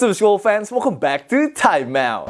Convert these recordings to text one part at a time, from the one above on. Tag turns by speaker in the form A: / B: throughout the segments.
A: What's up, school fans? Welcome back to Time Out.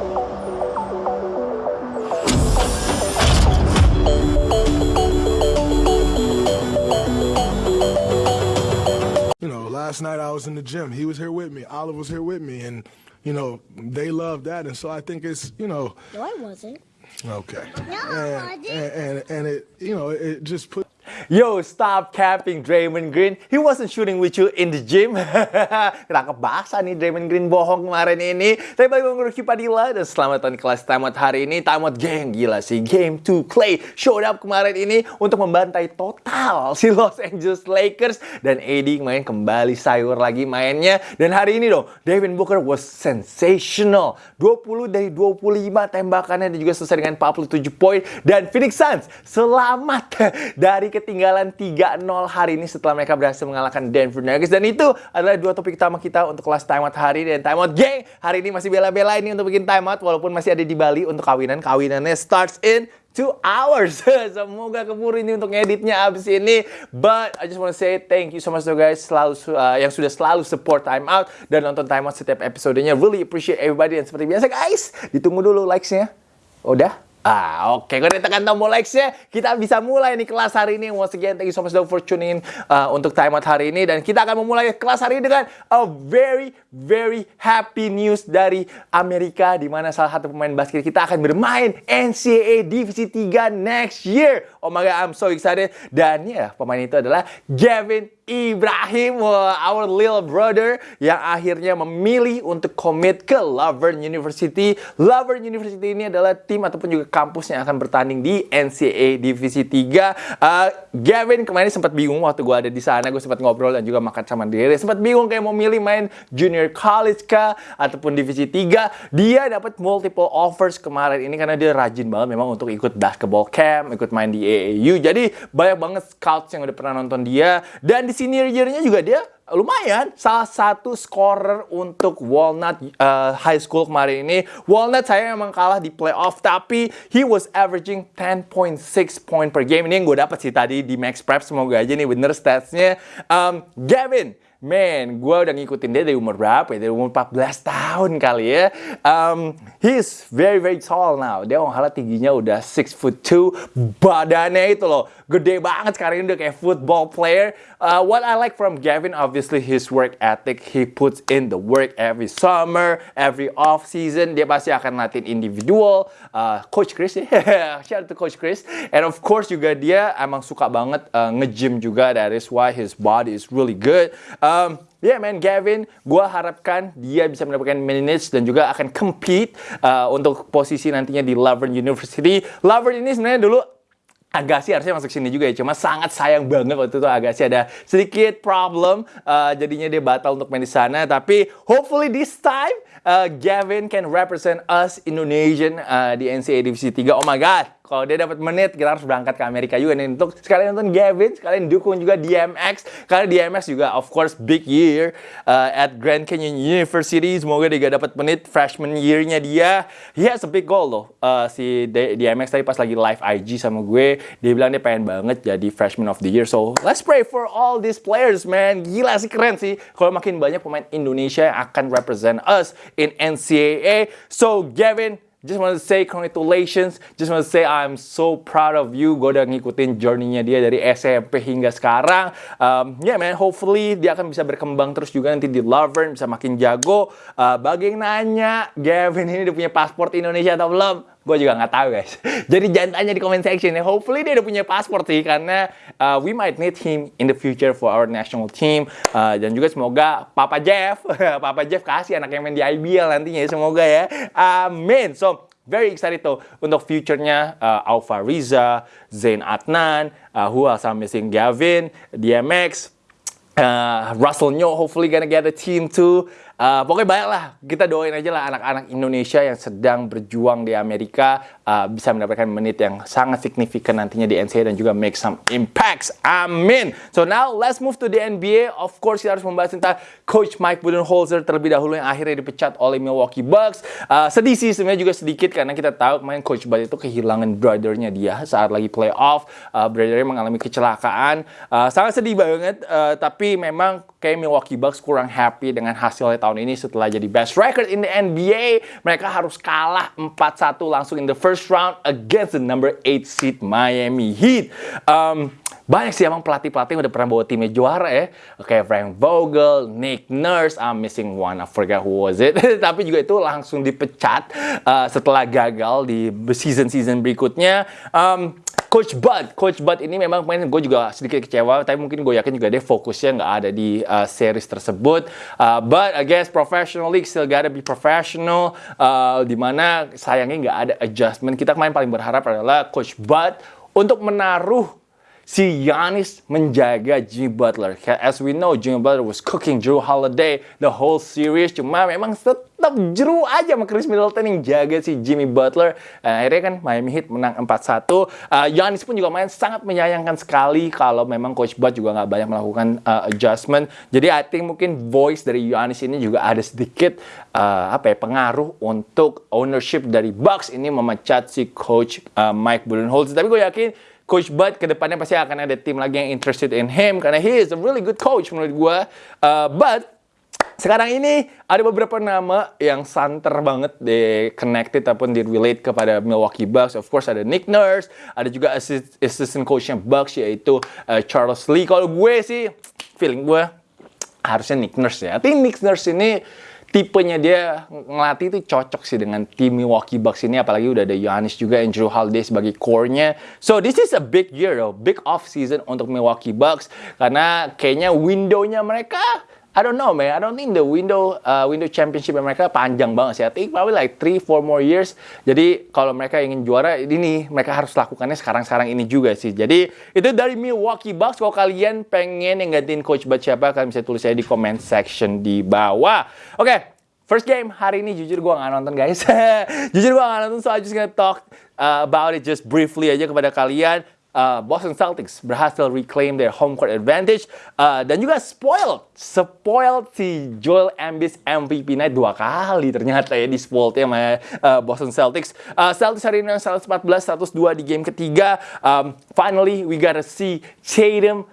B: You know, last night I was in the gym. He was here with me. Olive was here with me, and you know they love that. And so I think it's you know
C: No, I wasn't.
B: okay.
C: No, I
B: and,
C: wasn't.
B: and, and and it you know it just put.
A: Yo, stop capping Draymond Green. He wasn't shooting with you in the gym. Ketangkep bahasa nih Draymond Green bohong kemarin ini. Tapi lagi Ruki Padilla dan selamat di kelas Tamat hari ini. Tamat geng gila sih. Game 2 Clay showed up kemarin ini untuk membantai total si Los Angeles Lakers. Dan AD main kembali sayur lagi mainnya. Dan hari ini dong, Devin Booker was sensational. 20 dari 25 tembakannya dan juga selesai dengan 47 poin. Dan Phoenix Suns selamat dari ketinggalan 3-0 hari ini setelah mereka berhasil mengalahkan Denver Nuggets. Dan itu adalah dua topik utama kita untuk kelas timeout hari. Dan timeout gang hari ini masih bela-bela ini untuk bikin timeout walaupun masih ada di Bali untuk kawinan. Kawinannya starts in two hours. Semoga keburu ini untuk ngeditnya abis ini. But I just want to say thank you so much to guys selalu uh, yang sudah selalu support Time Out dan nonton Time Out setiap episodenya. Really appreciate everybody dan seperti biasa guys, ditunggu dulu likes-nya. Udah? Ah, oke. Kalau ditekan tombol likes-nya, kita bisa mulai nih kelas hari ini. Once again, thank you so much for tuning in uh, untuk Time Out hari ini. Dan kita akan memulai kelas hari ini dengan a very, very happy news dari Amerika. Di mana salah satu pemain basket kita akan bermain NCAA Divisi 3 next year. Oh my God, I'm so excited. Dan ya, pemain itu adalah Gavin Ibrahim, our little brother yang akhirnya memilih untuk commit ke Laverne University. Laverne University ini adalah tim ataupun juga kampus yang akan bertanding di NCAA Divisi 3. Uh, Gavin kemarin sempat bingung waktu gue ada di sana, gue sempat ngobrol dan juga makan sama. Dia Sempat bingung kayak mau milih main junior college kah ataupun Divisi 3. Dia dapat multiple offers kemarin ini karena dia rajin banget memang untuk ikut basketball camp, ikut main di AAU. Jadi banyak banget scouts yang udah pernah nonton dia dan di senior year-nya juga dia lumayan salah satu scorer untuk Walnut uh, High School kemarin ini. Walnut saya memang kalah di playoff tapi he was averaging 10.6 point per game. Ini yang gue dapat sih tadi di Max Prep. Semoga aja nih bener statsnya. Um, Gavin, Man, gue udah ngikutin dia dari umur berapa ya? Dari umur 14 tahun kali ya. Um, he's very very tall now. Dia malah tingginya udah 6 foot 2. Badannya itu loh, gede banget sekarang ini udah kayak football player. Uh, what I like from Gavin, obviously his work ethic. He puts in the work every summer, every off season. Dia pasti akan latihan individual. Uh, Coach Chris ya, shout out to Coach Chris. And of course juga dia emang suka banget uh, nge-gym juga. That is why his body is really good. Um, yeah man, Gavin, gua harapkan dia bisa mendapatkan minutes dan juga akan compete uh, untuk posisi nantinya di Laverne University. Laverne ini sebenarnya dulu Agassi harusnya masuk sini juga ya, cuma sangat sayang banget waktu itu Agassi ada sedikit problem, uh, jadinya dia batal untuk main di sana. Tapi hopefully this time uh, Gavin can represent us Indonesian uh, di NCAA Divisi 3. Oh my God, kalau dia dapat menit kita harus berangkat ke Amerika juga nih untuk sekalian nonton Gavin, sekalian dukung juga DMX karena DMX juga of course big year uh, at Grand Canyon University. Semoga dia dapat menit freshman year-nya dia. He has a big goal loh. Uh, si DMX tadi pas lagi live IG sama gue, dia bilang dia pengen banget jadi freshman of the year. So let's pray for all these players man. Gila sih keren sih. Kalau makin banyak pemain Indonesia yang akan represent us in NCAA. So Gavin, Just want to say congratulations. Just want to say I'm so proud of you. Gue udah ngikutin journey-nya dia dari SMP hingga sekarang. Um, yeah man, hopefully dia akan bisa berkembang terus juga nanti di Laverne, bisa makin jago. Uh, bagi yang nanya, Gavin ini udah punya paspor Indonesia atau belum? Gue juga nggak tahu guys. Jadi jangan tanya di comment section ya. Hopefully dia udah punya paspor sih karena uh, we might need him in the future for our national team. Uh, dan juga semoga Papa Jeff, Papa Jeff kasih anak yang main di IBL nantinya ya. Semoga ya. Amin. So very excited tuh untuk future-nya uh, Alfa Riza, Zain Adnan, uh, who else I'm missing? Gavin, DMX, uh, Russell Nyo hopefully gonna get a team too. Uh, pokoknya banyak lah, kita doain aja lah anak-anak Indonesia yang sedang berjuang di Amerika uh, bisa mendapatkan menit yang sangat signifikan nantinya di NCAA dan juga make some impacts. Amin. So now let's move to the NBA. Of course kita harus membahas tentang Coach Mike Budenholzer terlebih dahulu yang akhirnya dipecat oleh Milwaukee Bucks. Uh, sedih sih sebenarnya juga sedikit karena kita tahu kemarin Coach Bud itu kehilangan brothernya dia saat lagi playoff. Uh, brothernya mengalami kecelakaan. Uh, sangat sedih banget. Uh, tapi memang kayak Milwaukee Bucks kurang happy dengan hasilnya tahun ini setelah jadi best record in the NBA. Mereka harus kalah 4-1 langsung in the first round against the number 8 seed Miami Heat. Um, banyak sih emang pelatih-pelatih yang udah pernah bawa timnya juara ya. Kayak Frank Vogel, Nick Nurse, I'm missing one, I forget who was it. Tapi juga itu langsung dipecat uh, setelah gagal di season-season berikutnya. Um, Coach Bud, Coach Bud ini memang main gue juga sedikit kecewa, tapi mungkin gue yakin juga dia fokusnya nggak ada di uh, series tersebut. Uh, but I guess professional league still gotta be professional, uh, di mana sayangnya nggak ada adjustment. Kita kemarin paling berharap adalah Coach Bud untuk menaruh si Giannis menjaga Jimmy Butler. As we know, Jimmy Butler was cooking Drew Holiday the whole series. Cuma memang tetap Drew aja sama Chris Middleton yang jaga si Jimmy Butler. Uh, akhirnya kan Miami Heat menang 4-1. Uh, Giannis pun juga main sangat menyayangkan sekali kalau memang Coach Bud juga nggak banyak melakukan uh, adjustment. Jadi I think mungkin voice dari Giannis ini juga ada sedikit uh, apa ya pengaruh untuk ownership dari Bucks ini memecat si Coach uh, Mike Budenholzer. Tapi gue yakin Coach Bud ke depannya pasti akan ada tim lagi yang interested in him karena he is a really good coach menurut gue. Uh, but sekarang ini ada beberapa nama yang santer banget di connected ataupun di relate kepada Milwaukee Bucks. Of course ada Nick Nurse, ada juga assist, assistant coachnya Bucks yaitu uh, Charles Lee. Kalau gue sih feeling gue harusnya Nick Nurse ya. Tapi Nick Nurse ini tipenya dia ngelatih itu cocok sih dengan tim Milwaukee Bucks ini apalagi udah ada Giannis juga Andrew Holiday sebagai core-nya. So this is a big year though, big off season untuk Milwaukee Bucks karena kayaknya window-nya mereka I don't know man, I don't think the window uh, window championship mereka panjang banget sih. I think probably like 3 4 more years. Jadi kalau mereka ingin juara ini mereka harus lakukannya sekarang-sekarang ini juga sih. Jadi itu dari Milwaukee Bucks. Kalau kalian pengen yang gantiin coach buat siapa kalian bisa tulis saya di comment section di bawah. Oke, okay, First game hari ini jujur gue nggak nonton guys. jujur gue nggak nonton so I just gonna talk uh, about it just briefly aja kepada kalian uh, Boston Celtics berhasil reclaim their home court advantage uh, dan juga spoiled spoiled si Joel Embiid MVP night dua kali ternyata ya di spoiled ya uh, Boston Celtics. Uh, Celtics hari ini 114 102 di game ketiga. Um, finally we gotta see Tatum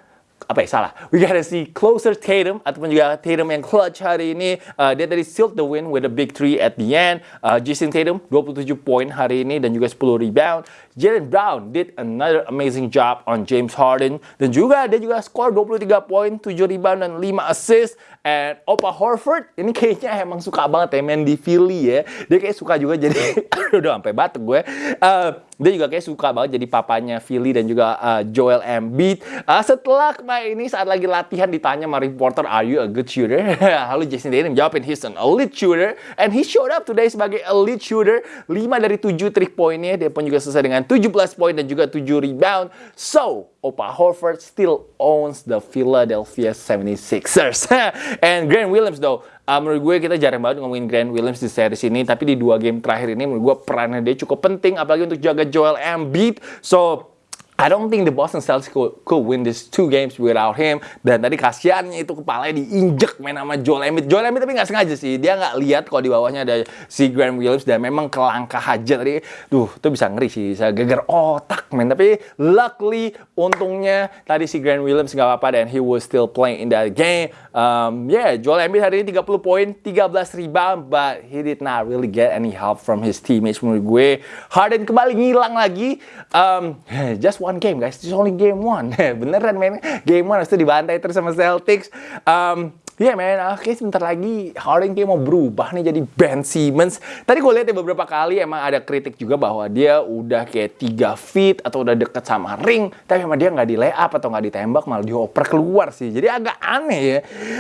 A: apa ya salah. We gotta see closer Tatum ataupun juga Tatum yang clutch hari ini. Uh, dia tadi sealed the win with a big three at the end. Uh, Jason Tatum 27 poin hari ini dan juga 10 rebound Jalen Brown did another amazing job on James Harden dan juga dia juga skor 23 poin 7 rebound dan 5 assist and Opa Horford ini kayaknya emang suka banget ya main di Philly ya dia kayak suka juga jadi udah sampai batuk gue uh, dia juga kayak suka banget jadi papanya Philly dan juga uh, Joel Embiid. Uh, setelah kemarin ini saat lagi latihan ditanya sama reporter, are you a good shooter? Lalu Jason Tatum jawabin, he's an elite shooter. And he showed up today sebagai elite shooter. 5 dari 7 trick poinnya. Dia pun juga selesai dengan 17 poin dan juga 7 rebound. So, Opa Horford still owns the Philadelphia 76ers. And Grant Williams though, uh, menurut gue kita jarang banget ngomongin Grant Williams di series ini, tapi di dua game terakhir ini menurut gue perannya dia cukup penting, apalagi untuk jaga Joel Embiid. So I don't think the Boston Celtics could, could win these two games without him. Dan tadi kasihannya itu kepalanya diinjek main sama Joel Embiid. Joel Embiid tapi nggak sengaja sih. Dia nggak lihat kalau di bawahnya ada si Grant Williams dan memang kelangkah aja tadi. Duh, itu bisa ngeri sih. Bisa geger otak, men. Tapi luckily, untungnya tadi si Grant Williams nggak apa-apa dan he was still playing in that game. Um, yeah, Joel Embiid hari ini 30 poin, 13 rebound, but he did not really get any help from his teammates menurut gue. Harden kembali ngilang lagi. Um, just one game guys, it's only game one. Beneran men, game one itu dibantai terus sama Celtics. Um, Iya yeah, men, oke sebentar lagi Harden kayak mau berubah nih jadi Ben Simmons. Tadi gue lihat ya beberapa kali emang ada kritik juga bahwa dia udah kayak 3 feet atau udah deket sama ring. Tapi emang dia nggak di lay up atau nggak ditembak malah dioper keluar sih. Jadi agak aneh ya.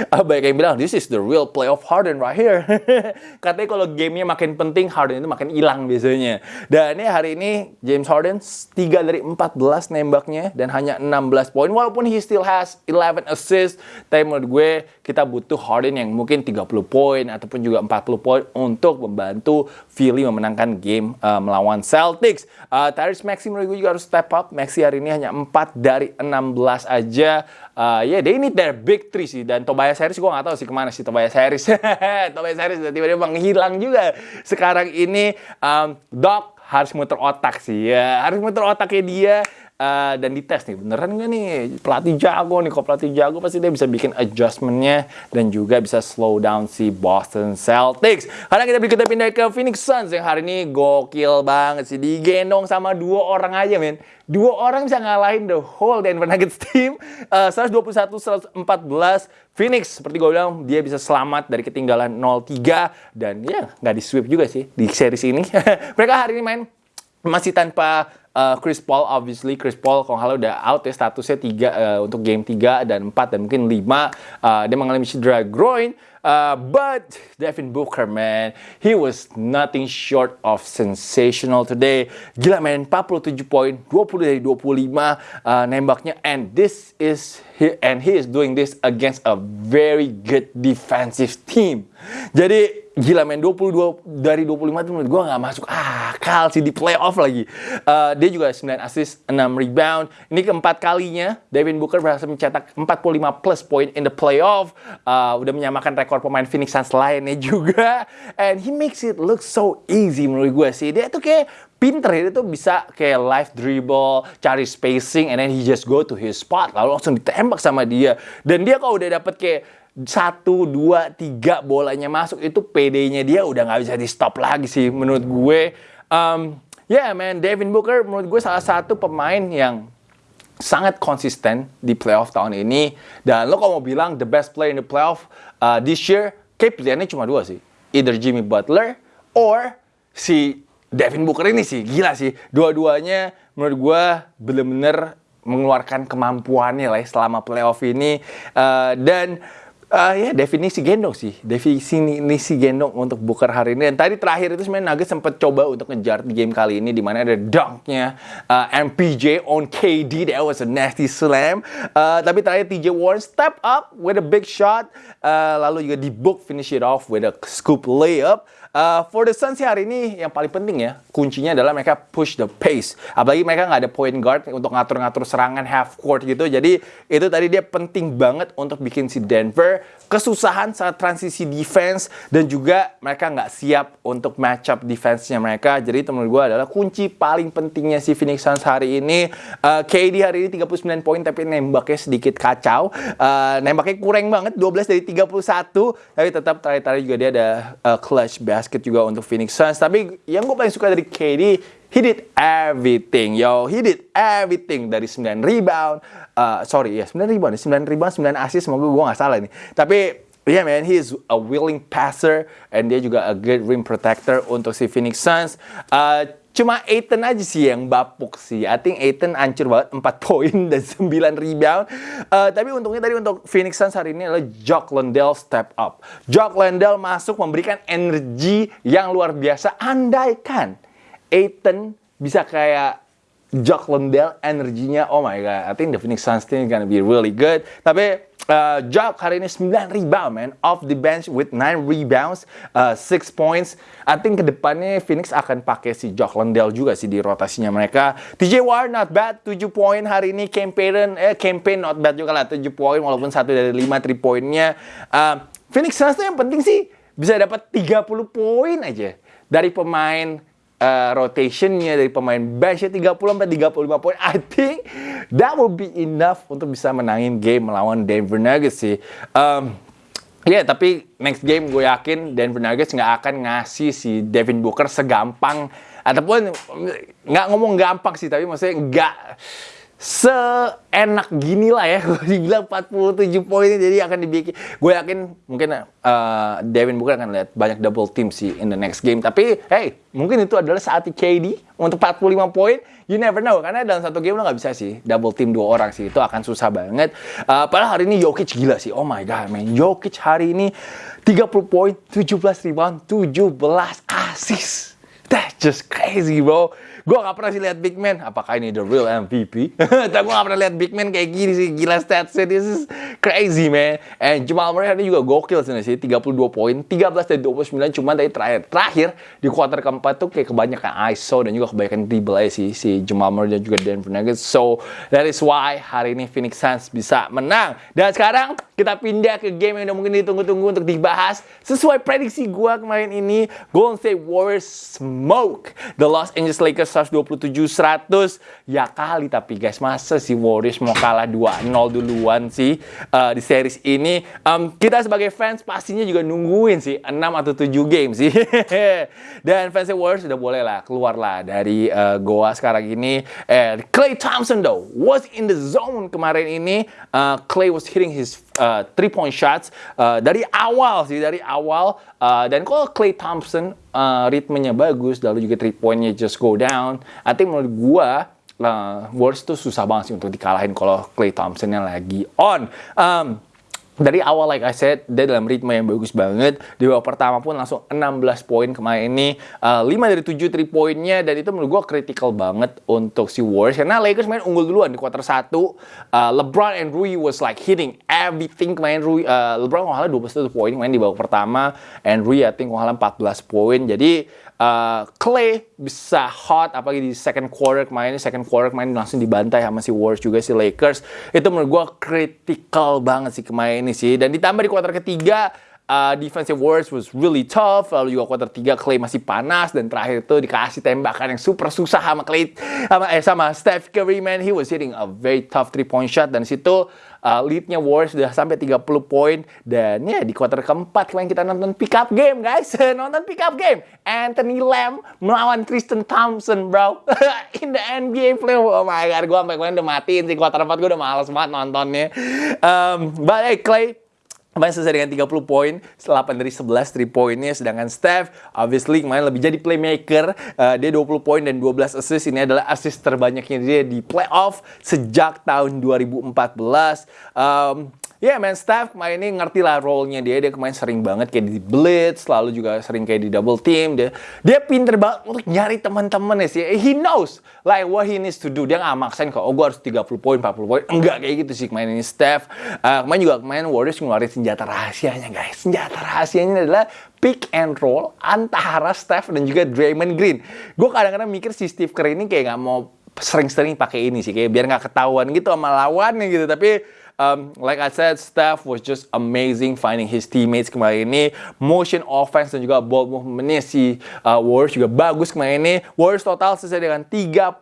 A: Uh, banyak yang bilang this is the real playoff Harden right here. Katanya kalau gamenya makin penting Harden itu makin hilang biasanya. Dan ini hari ini James Harden 3 dari 14 nembaknya dan hanya 16 poin. Walaupun he still has 11 assists. Tapi menurut gue kita butuh Harden yang mungkin 30 poin ataupun juga 40 poin untuk membantu Philly memenangkan game uh, melawan Celtics. Uh, Tyrese Maxey menurut gue juga harus step up. Maxey hari ini hanya 4 dari 16 aja. Uh, ya, yeah, they need their big three sih. Dan Tobias Harris gue gak tahu sih ke mana sih Tobias Harris. Tobias Harris tiba-tiba menghilang juga. Sekarang ini um, Doc harus muter otak sih ya harus muter otaknya dia uh, dan dites nih beneran nggak nih? Pelatih jago nih kalau pelatih jago pasti dia bisa bikin adjustmentnya dan juga bisa slow down si Boston Celtics. Karena kita kita pindah ke Phoenix Suns yang hari ini gokil banget sih digendong sama dua orang aja men. Dua orang bisa ngalahin the whole Denver Nuggets team. Uh, 121 114 Phoenix seperti gue bilang dia bisa selamat dari ketinggalan 0-3 dan ya nggak di sweep juga sih di series ini. Mereka hari ini main masih tanpa uh, Chris Paul obviously. Chris Paul kalau halo udah out ya statusnya 3 uh, untuk game 3 dan 4 dan mungkin 5 uh, dia mengalami cedera groin. Uh, but Devin Booker man he was nothing short of sensational today. Gila man 47 poin 20 dari 25 uh, nembaknya. And this is he, and he is doing this against a very good defensive team. Jadi gila main 22 dari 25 itu menurut gue nggak masuk akal sih di playoff lagi. Uh, dia juga 9 assist, 6 rebound. Ini keempat kalinya Devin Booker berhasil mencetak 45 plus point in the playoff. Uh, udah menyamakan rekor pemain Phoenix Suns lainnya juga. And he makes it look so easy menurut gue sih. Dia tuh kayak pinter ya, dia tuh bisa kayak live dribble, cari spacing, and then he just go to his spot, lalu langsung ditembak sama dia. Dan dia kalau udah dapet kayak satu, dua, tiga bolanya masuk itu PD-nya dia udah nggak bisa di stop lagi sih menurut gue. Um, ya yeah, man, Devin Booker menurut gue salah satu pemain yang sangat konsisten di playoff tahun ini. Dan lo kalau mau bilang the best player in the playoff uh, this year, kayak pilihannya cuma dua sih. Either Jimmy Butler or si Devin Booker ini sih. Gila sih. Dua-duanya menurut gue bener-bener mengeluarkan kemampuannya lah ya selama playoff ini. Uh, dan Uh, ya definisi gendong sih, definisi gendong untuk Booker hari ini. Dan tadi terakhir itu sebenarnya Nuggets sempat coba untuk ngejar di game kali ini, di mana ada dunknya uh, MPJ on KD, that was a nasty slam. Uh, tapi terakhir TJ Warren step up with a big shot, uh, lalu juga di book finish it off with a scoop layup. Uh, for the Suns hari ini yang paling penting ya kuncinya adalah mereka push the pace. Apalagi mereka nggak ada point guard untuk ngatur-ngatur serangan half court gitu. Jadi itu tadi dia penting banget untuk bikin si Denver kesusahan saat transisi defense dan juga mereka nggak siap untuk match up defense-nya mereka. Jadi menurut gue adalah kunci paling pentingnya si Phoenix Suns hari ini. Uh, KD hari ini 39 poin tapi nembaknya sedikit kacau. Uh, nembaknya kurang banget 12 dari 31 tapi tetap terakhir-terakhir juga dia ada uh, clutch basket juga untuk Phoenix Suns. Tapi yang gue paling suka dari KD He did everything, yo. He did everything dari 9 rebound. Uh, sorry, ya 9 rebound, 9 rebound, 9 assist. Semoga gue gak salah nih. Tapi Yeah man, he is a willing passer and dia juga a good rim protector untuk si Phoenix Suns. Uh, cuma Aiton aja sih yang bapuk sih. I think Aiton hancur banget 4 poin dan 9 rebound. Uh, tapi untungnya tadi untuk Phoenix Suns hari ini adalah Jock Landell step up. Jock Landell masuk memberikan energi yang luar biasa. Andaikan Aiton bisa kayak Jock Landell energinya oh my god I think the Phoenix Suns team gonna be really good tapi uh, Jock hari ini 9 rebound man off the bench with 9 rebounds uh, 6 points. I think ke depannya Phoenix akan pakai si Jock Landell juga sih di rotasinya mereka. TJ Warren not bad 7 poin hari ini. Campaign eh campaign not bad juga lah 7 poin walaupun satu dari 5 3 poinnya uh, Phoenix Suns yang penting sih bisa dapat 30 poin aja dari pemain uh, rotationnya dari pemain benchnya 30 sampai 35 poin, I think that will be enough untuk bisa menangin game melawan Denver Nuggets sih. Um, Ya, yeah, tapi next game gue yakin Denver Nuggets nggak akan ngasih si Devin Booker segampang ataupun nggak ngomong gampang sih, tapi maksudnya nggak seenak gini lah ya. Gue dibilang 47 poin jadi akan dibikin. Gue yakin mungkin uh, Devin Booker akan lihat banyak double team sih in the next game. Tapi hey mungkin itu adalah saat KD untuk 45 poin. You never know karena dalam satu game lo nggak bisa sih double team dua orang sih. Itu akan susah banget. Uh, padahal hari ini Jokic gila sih. Oh my god man. Jokic hari ini 30 poin 17 rebound 17 assist that's just crazy bro Gue gak pernah sih lihat big man. Apakah ini the real MVP? Tapi gue gak pernah lihat big man kayak gini sih. Gila statsnya. This is crazy, man. And Jamal Murray ini juga gokil sih. 32 poin. 13 dari 29. Cuma dari terakhir. Terakhir, di kuarter keempat tuh kayak kebanyakan ISO dan juga kebanyakan dribble aja sih. Si Jamal Murray dan juga Denver Nuggets. So, that is why hari ini Phoenix Suns bisa menang. Dan sekarang, kita pindah ke game yang udah mungkin ditunggu-tunggu untuk dibahas. Sesuai prediksi gue kemarin ini, Golden State Warriors smoke the Los Angeles Lakers 127-100. Ya kali tapi guys, masa si Warriors mau kalah 2-0 duluan sih uh, di series ini. Um, kita sebagai fans pastinya juga nungguin sih 6 atau 7 game sih. Dan fans Warriors sudah boleh lah keluar lah dari uh, Goa sekarang ini. And Clay Thompson though was in the zone kemarin ini. Uh, Clay was hitting his uh, three point shots uh, dari awal sih dari awal uh, dan kalau Clay Thompson uh, ritmenya bagus lalu juga three pointnya just go down I think menurut gua uh, Warriors tuh susah banget sih untuk dikalahin kalau Clay Thompsonnya lagi on. Um, dari awal like I said dia dalam ritme yang bagus banget. Di babak pertama pun langsung 16 poin kemarin ini. Uh, 5 dari 7 3 poinnya dan itu menurut gue critical banget untuk si Warriors. Karena Lakers main unggul duluan di quarter 1 uh, LeBron and Rui was like hitting everything kemarin. Rui uh, LeBron kalau 21 poin main di babak pertama. And Rui I think kalau 14 poin. Jadi uh, Clay bisa hot apalagi di second quarter kemarin. Second quarter kemarin langsung dibantai sama si Warriors juga si Lakers. Itu menurut gue critical banget sih kemarin ini sih. Dan ditambah di quarter ketiga uh, defensive Warriors was really tough. Lalu juga quarter 3 Clay masih panas. Dan terakhir itu dikasih tembakan yang super susah sama Clay sama eh sama Steph Curry man. He was hitting a very tough three point shot. Dan situ uh, leadnya Warriors sudah sampai 30 poin. Dan ya di quarter keempat kemarin kita nonton pick up game guys. Nonton pick up game. Anthony Lamb melawan Tristan Thompson bro. In the NBA play oh my god gue sampai kemarin udah matiin sih. Quarter 4 gue udah males banget nontonnya. Um, but hey Clay Kemarin selesai dengan 30 poin, 8 dari 11 3 poinnya. Sedangkan Steph, obviously kemarin lebih jadi playmaker. Uh, dia 20 poin dan 12 assist. Ini adalah assist terbanyaknya dia di playoff sejak tahun 2014. Um, Ya yeah, man, Steph kemarin ini ngerti lah role-nya dia. Dia kemarin sering banget kayak di blitz, lalu juga sering kayak di double team. Dia dia pinter banget untuk nyari teman-teman ya sih. He knows like what he needs to do. Dia nggak maksain kok, oh gue harus 30 poin, 40 poin. Enggak kayak gitu sih kemarin ini Steph. Uh, kemarin juga kemarin Warriors ngeluarin senjata rahasianya guys. Senjata rahasianya adalah pick and roll antara Steph dan juga Draymond Green. Gue kadang-kadang mikir si Steve Kerr ini kayak nggak mau sering-sering pakai ini sih kayak biar nggak ketahuan gitu sama lawannya gitu tapi um, like I said, Steph was just amazing finding his teammates kemarin ini. Motion offense dan juga ball movementnya si uh, Warriors juga bagus kemarin ini. Warriors total selesai dengan 38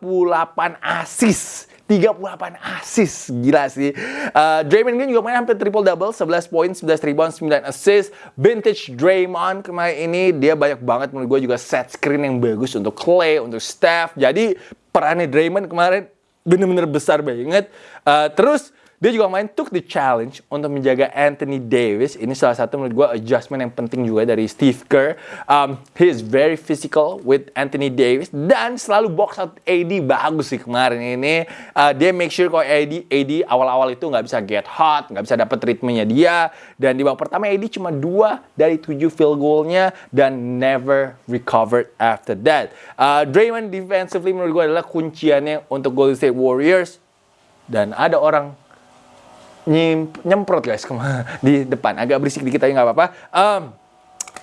A: assist. 38 assist. Gila sih. Uh, Draymond Green juga main hampir triple-double. 11 poin, 11 rebound, 9 assist. Vintage Draymond kemarin ini, dia banyak banget menurut gue juga set screen yang bagus untuk Clay, untuk Steph. Jadi perannya Draymond kemarin bener-bener besar banget. Uh, terus dia juga main took the challenge untuk menjaga Anthony Davis. Ini salah satu menurut gue adjustment yang penting juga dari Steve Kerr. Um, he is very physical with Anthony Davis dan selalu box out AD bagus sih kemarin ini. Uh, dia make sure kalau AD AD awal-awal itu nggak bisa get hot, nggak bisa dapat ritmenya dia. Dan di babak pertama AD cuma dua dari tujuh field goalnya dan never recovered after that. Uh, Draymond defensively menurut gue adalah kunciannya untuk Golden State Warriors. Dan ada orang nyemprot guys di depan. Agak berisik dikit tapi nggak apa-apa. Um,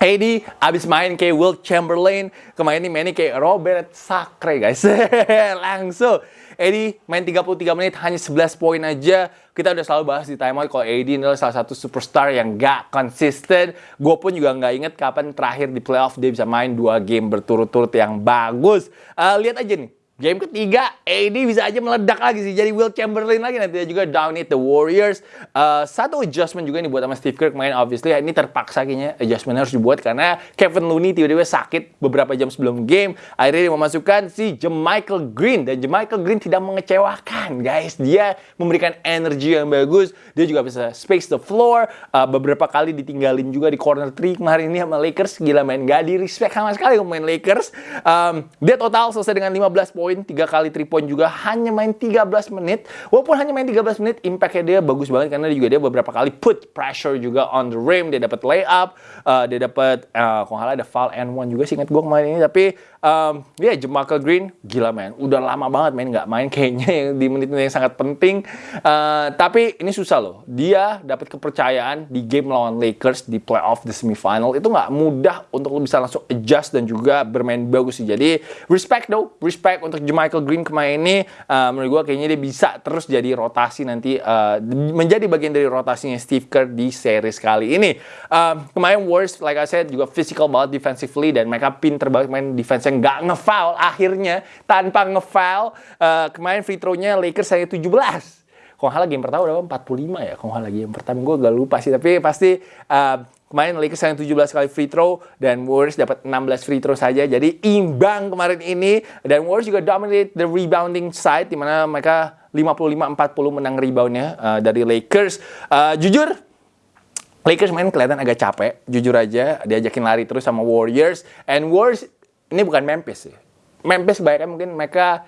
A: AD abis main kayak Will Chamberlain, kemarin ini mainnya kayak Robert Sacre guys. Langsung. AD main 33 menit hanya 11 poin aja. Kita udah selalu bahas di timeout kalau AD adalah salah satu superstar yang gak konsisten. Gue pun juga nggak inget kapan terakhir di playoff dia bisa main dua game berturut-turut yang bagus. Uh, lihat aja nih, Game ketiga, AD bisa aja meledak lagi sih. Jadi Will Chamberlain lagi nanti juga down it the Warriors. Uh, satu adjustment juga nih buat sama Steve Kerr main obviously ini terpaksa kayaknya adjustment harus dibuat karena Kevin Looney tiba-tiba sakit beberapa jam sebelum game. Akhirnya dia memasukkan si Jermichael Green dan Jermichael Green tidak mengecewakan guys. Dia memberikan energi yang bagus. Dia juga bisa space the floor. Uh, beberapa kali ditinggalin juga di corner 3 kemarin ini sama Lakers. Gila main gak di respect sama sekali main Lakers. Um, dia total selesai dengan 15 poin poin, 3 kali 3 point juga hanya main 13 menit. Walaupun hanya main 13 menit, impactnya dia bagus banget karena juga dia beberapa kali put pressure juga on the rim, dia dapat layup, uh, dia dapat uh, ada foul and one juga sih ingat gue kemarin ini. Tapi um, ya yeah, Jamal Green gila man. Udah lama banget main nggak main kayaknya yang di menit-menit yang sangat penting. Uh, tapi ini susah loh. Dia dapat kepercayaan di game lawan Lakers di playoff di semifinal. Itu nggak mudah untuk lo bisa langsung adjust dan juga bermain bagus sih. Jadi respect though. Respect untuk Michael Green kemarin ini uh, menurut gue kayaknya dia bisa terus jadi rotasi nanti uh, menjadi bagian dari rotasinya Steve Kerr di series kali ini. Uh, kemarin Warriors like I said juga physical banget defensively dan mereka pinter banget main defense yang nggak ngefoul akhirnya tanpa ngefoul. Uh, kemarin free throw-nya Lakers hanya 17 kalau nggak game pertama udah 45 ya kalau nggak game pertama. Gue gak lupa sih tapi pasti uh, kemarin Lakers yang 17 kali free throw dan Warriors dapat 16 free throw saja. Jadi imbang kemarin ini. Dan Warriors juga dominate the rebounding side di mana mereka 55-40 menang reboundnya uh, dari Lakers. Uh, jujur Lakers main kelihatan agak capek. Jujur aja diajakin lari terus sama Warriors. And Warriors ini bukan Memphis sih. Memphis kebanyakan mungkin mereka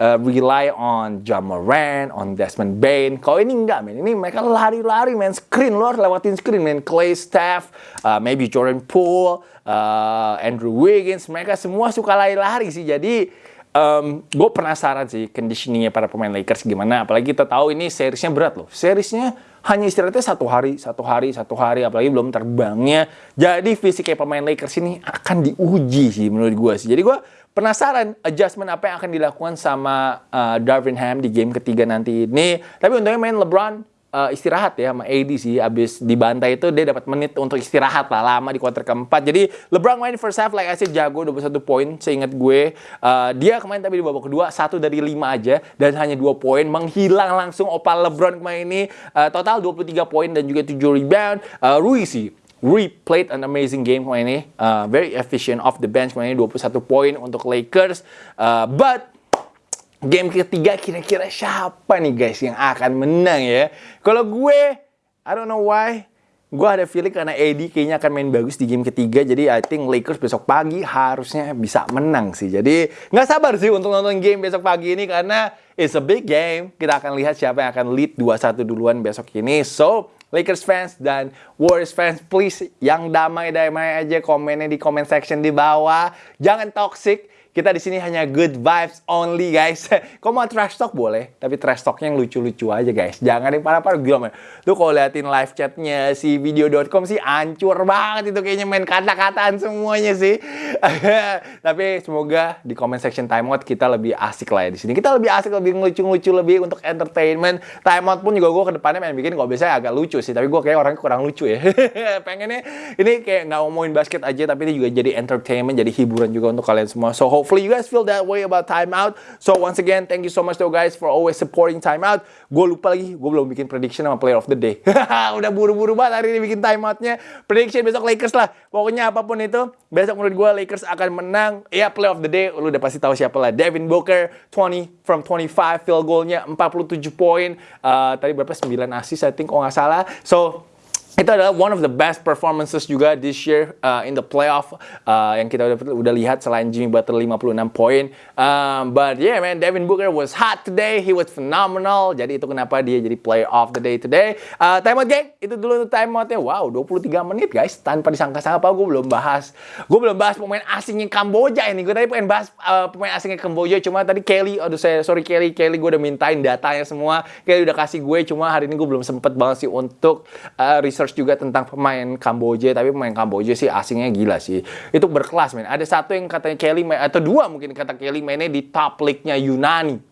A: uh, rely on John Moran, on Desmond Bain. Kalau ini enggak, men. Ini mereka lari-lari, main screen. Lo harus lewatin screen, main Clay Staff, uh, maybe Jordan Poole, uh, Andrew Wiggins. Mereka semua suka lari-lari sih. Jadi, um, gue penasaran sih conditioningnya para pemain Lakers gimana. Apalagi kita tahu ini seriesnya berat loh. Seriesnya hanya istirahatnya satu hari, satu hari, satu hari, apalagi belum terbangnya. Jadi fisiknya pemain Lakers ini akan diuji sih menurut gue sih. Jadi gue penasaran adjustment apa yang akan dilakukan sama uh, Darvin Ham di game ketiga nanti ini. Tapi untungnya main LeBron uh, istirahat ya sama AD sih. Abis dibantai itu dia dapat menit untuk istirahat lah lama di kuarter keempat. Jadi LeBron main first half like I said jago 21 poin seingat gue. Uh, dia kemarin tapi di babak kedua satu dari lima aja dan hanya dua poin menghilang langsung opal LeBron kemarin ini. Uh, total 23 poin dan juga 7 rebound. Uh, Rui sih Rui played an amazing game kemarin ini. Uh, very efficient off the bench kemarin ini 21 poin untuk Lakers. Uh, but game ketiga kira-kira siapa nih guys yang akan menang ya? Kalau gue, I don't know why. Gue ada feeling karena AD kayaknya akan main bagus di game ketiga. Jadi I think Lakers besok pagi harusnya bisa menang sih. Jadi nggak sabar sih untuk nonton game besok pagi ini karena it's a big game. Kita akan lihat siapa yang akan lead 2-1 duluan besok ini. So, Lakers fans dan Warriors fans, please yang damai-damai aja komennya di comment section di bawah. Jangan toxic. Kita di sini hanya good vibes only guys. Kau mau trash talk boleh, tapi trash talknya yang lucu-lucu aja guys. Jangan yang parah-parah gila man. Lu kalau liatin live chatnya si video.com sih ancur banget itu kayaknya main kata-kataan semuanya sih. tapi semoga di comment section timeout kita lebih asik lah ya di sini. Kita lebih asik, lebih lucu-lucu, lebih untuk entertainment. Timeout pun juga gue ke depannya pengen bikin kalau biasanya agak lucu sih, tapi gue kayak orangnya kurang lucu ya. Pengennya ini kayak nggak ngomongin basket aja, tapi ini juga jadi entertainment, jadi hiburan juga untuk kalian semua. So hopefully you guys feel that way about timeout. So once again, thank you so much though guys for always supporting timeout. Gue lupa lagi, gue belum bikin prediction sama player of the day. Udah buru-buru banget hari ini bikin timeoutnya. Prediction besok Lakers lah. Pokoknya apa pun itu, besok menurut gue Lakers akan menang. Ya player of the day, lu udah pasti tahu siapa lah. Devin Booker, 20 from 25 field goalnya 47 poin. Uh, tadi berapa 9 assist I think kalau nggak salah. So itu adalah one of the best performances juga this year uh, in the playoff uh, yang kita udah udah lihat selain Jimmy Butler 56 poin. Um, but yeah man, Devin Booker was hot today. He was phenomenal. Jadi itu kenapa dia jadi player of the day today. Uh, time out gang, itu dulu time outnya. Wow, 23 menit guys. Tanpa disangka-sangka gue belum bahas. Gue belum bahas pemain asingnya Kamboja ini. Gue tadi pengen bahas uh, pemain asingnya Kamboja. Cuma tadi Kelly, aduh saya sorry Kelly, Kelly gue udah mintain datanya semua. Kelly udah kasih gue. Cuma hari ini gue belum sempet banget sih untuk uh, research research juga tentang pemain Kamboja, tapi pemain Kamboja sih asingnya gila sih. Itu berkelas, men. Ada satu yang katanya Kelly, atau dua mungkin kata Kelly mainnya di top league-nya Yunani.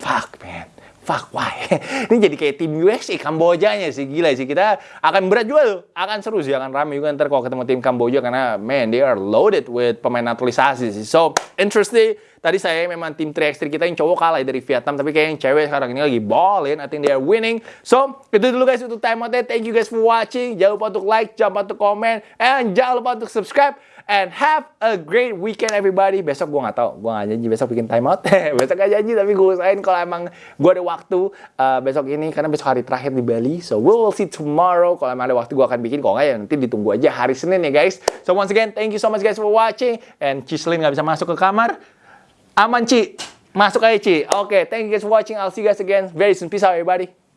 A: Fuck, man. Fuck, why? Ini jadi kayak tim USA Kambojanya sih, gila sih. Kita akan berat juga tuh. Akan seru sih, akan rame juga ntar kalau ketemu tim Kamboja. Karena, man, they are loaded with pemain naturalisasi sih. So, interesting. Tadi saya memang tim 3x3 kita yang cowok kalah dari Vietnam, tapi kayak yang cewek sekarang ini lagi ballin. I think they are winning. So, itu dulu guys untuk time outnya. Thank you guys for watching. Jangan lupa untuk like, jangan lupa untuk komen, and jangan lupa untuk subscribe. And have a great weekend everybody. Besok gue gak tau, gue gak janji besok bikin time out. besok gak janji, tapi gue usahain kalau emang gue ada waktu uh, besok ini, karena besok hari terakhir di Bali. So, we will see tomorrow. Kalau emang ada waktu gue akan bikin, kalau nggak ya nanti ditunggu aja hari Senin ya guys. So, once again, thank you so much guys for watching. And Cislin gak bisa masuk ke kamar. Aman, Ci. Masuk aja, Ci. Oke, okay, thank you guys for watching. I'll see you guys again very soon. Peace out, everybody.